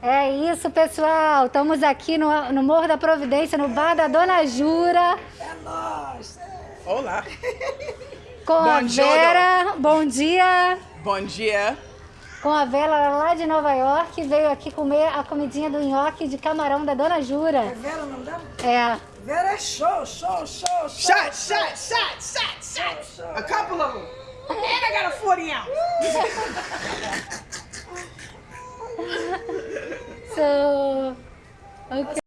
É isso, pessoal. Estamos aqui no, no Morro da Providência, no bar da Dona Jura. É nóis. Olá. Com a Bom Vera. Bom dia. Bom dia. Com a Vera lá de Nova York. Veio aqui comer a comidinha do nhoque de camarão da Dona Jura. É Vera o nome dela? É. Vera é show, show, show, show. Shot, shot, shot, shot, shot. A couple of them. And I got a 40 ounce. Okay.